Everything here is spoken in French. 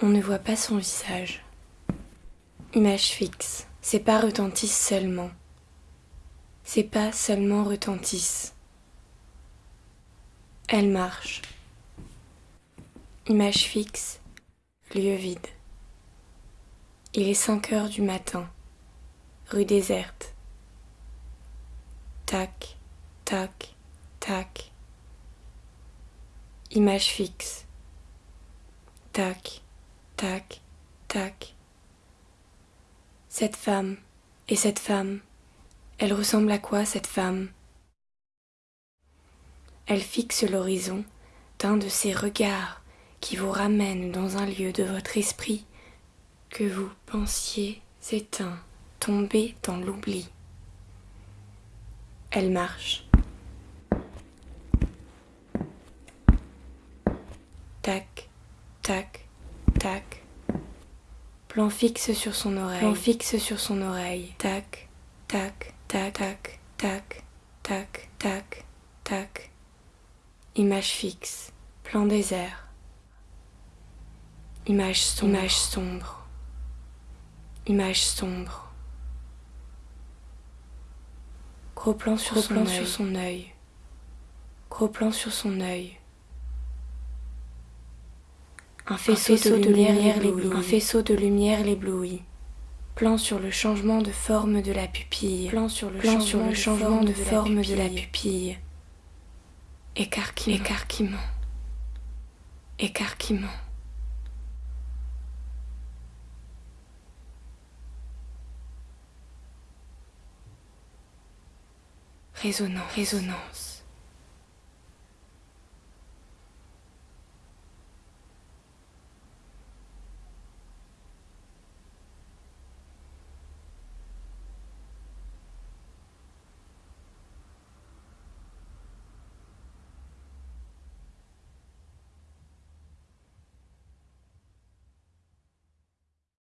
On ne voit pas son visage. Image fixe. Ses pas retentissent seulement. Ses pas seulement retentissent. Elle marche. Image fixe. Lieu vide. Il est cinq heures du matin. Rue déserte. Tac, tac, tac. Image fixe. Tac, tac, tac. Cette femme, et cette femme, elle ressemble à quoi cette femme? Elle fixe l'horizon d'un de ces regards qui vous ramènent dans un lieu de votre esprit que vous pensiez éteint, tombé dans l'oubli. Elle marche. Tac, tac, tac. Plan fixe sur son oreille. Plan fixe sur son oreille. Tac, tac, tac, tac, tac, tac, tac, tac. Image fixe. Plan désert. Image sombre. Image sombre. Image sombre. Gros plan sur, Gros son, plan œil. sur son œil. Gros plan sur son œil. Un faisceau, de, lumière l'éblouit. Un faisceau de lumière l'éblouit. Plan sur le changement de forme de la pupille. Plan sur le, plan changement, sur le changement de, forme de la pupille. Écarquillement. Écarquillement. Écarquillement. Résonance. Résonance.